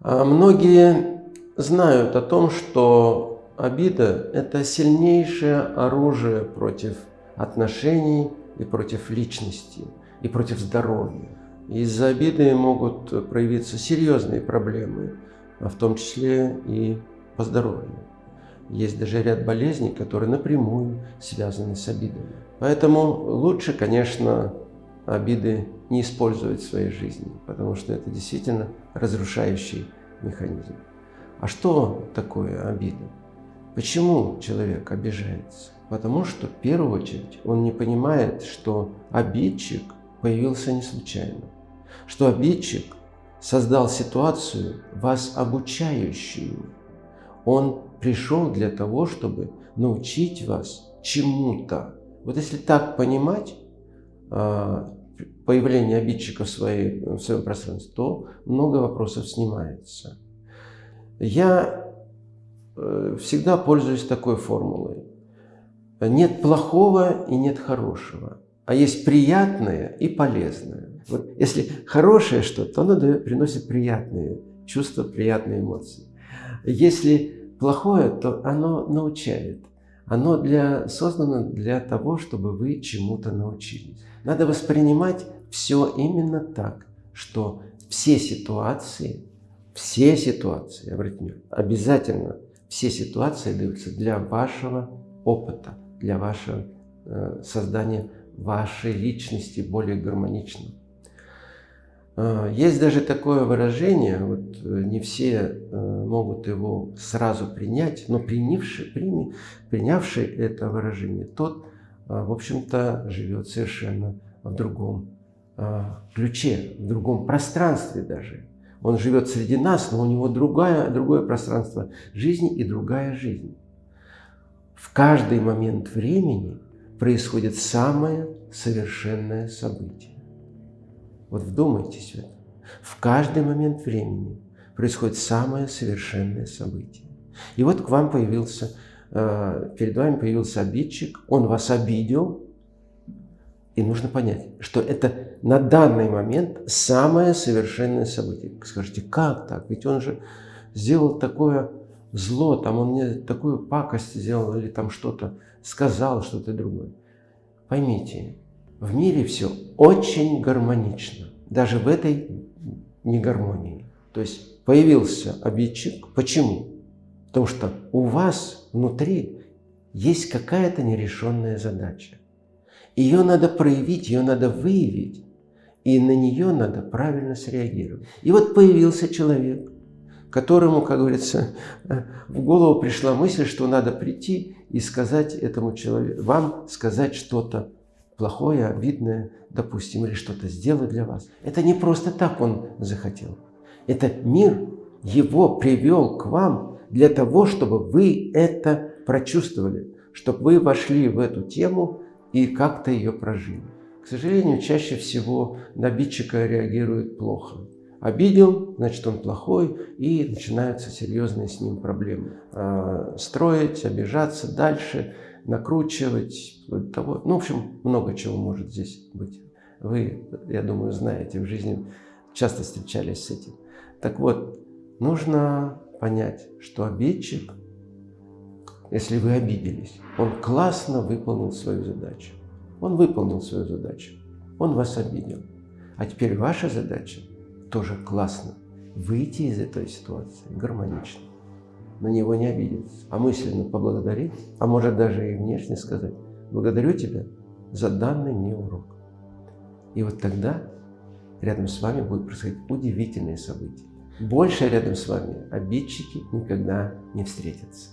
А Многие знают о том, что обида – это сильнейшее оружие против отношений и против личности, и против здоровья. Из-за обиды могут проявиться серьезные проблемы, а в том числе и по здоровью. Есть даже ряд болезней, которые напрямую связаны с обидами. Поэтому лучше, конечно, обиды не использовать в своей жизни, потому что это действительно разрушающий механизм. А что такое обида? Почему человек обижается? Потому что, в первую очередь, он не понимает, что обидчик появился не случайно, что обидчик создал ситуацию, вас обучающую. Он пришел для того, чтобы научить вас чему-то. Вот если так понимать, а, появление обидчика в, своей, в своем пространстве, то много вопросов снимается. Я э, всегда пользуюсь такой формулой. Нет плохого и нет хорошего, а есть приятное и полезное. Вот если хорошее что-то, то оно приносит приятные чувства, приятные эмоции. Если плохое, то оно научает. Оно для, создано для того, чтобы вы чему-то научились. Надо воспринимать все именно так, что все ситуации, все ситуации, обратите обязательно все ситуации даются для вашего опыта, для вашего э, создания вашей личности более гармонично. Э, есть даже такое выражение, вот э, не все э, могут его сразу принять, но принявший, прими, принявший это выражение, тот, в общем-то, живет совершенно в другом ключе, в другом пространстве даже. Он живет среди нас, но у него другая, другое пространство жизни и другая жизнь. В каждый момент времени происходит самое совершенное событие. Вот вдумайтесь в это. В каждый момент времени происходит самое совершенное событие. И вот к вам появился, э, перед вами появился обидчик, он вас обидел, и нужно понять, что это на данный момент самое совершенное событие. Скажите, как так? Ведь он же сделал такое зло, там он мне такую пакость сделал или там что-то сказал, что-то другое. Поймите, в мире все очень гармонично, даже в этой негармонии. То есть появился обидчик. Почему? Потому что у вас внутри есть какая-то нерешенная задача. Ее надо проявить, ее надо выявить, и на нее надо правильно среагировать. И вот появился человек, которому, как говорится, в голову пришла мысль, что надо прийти и сказать этому человеку, вам сказать что-то плохое, обидное, допустим, или что-то сделать для вас. Это не просто так он захотел. Это мир его привел к вам для того, чтобы вы это прочувствовали, чтобы вы вошли в эту тему и как-то ее прожили. К сожалению, чаще всего на обидчика реагирует плохо. Обидел, значит он плохой, и начинаются серьезные с ним проблемы. А, строить, обижаться дальше – накручивать, того, ну, в общем, много чего может здесь быть. Вы, я думаю, знаете, в жизни часто встречались с этим. Так вот, нужно понять, что обидчик, если вы обиделись, он классно выполнил свою задачу. Он выполнил свою задачу. Он вас обидел. А теперь ваша задача тоже классно выйти из этой ситуации гармонично на него не обидеться, а мысленно поблагодарить, а может даже и внешне сказать, благодарю тебя за данный мне урок. И вот тогда рядом с вами будут происходить удивительные события. Больше рядом с вами обидчики никогда не встретятся.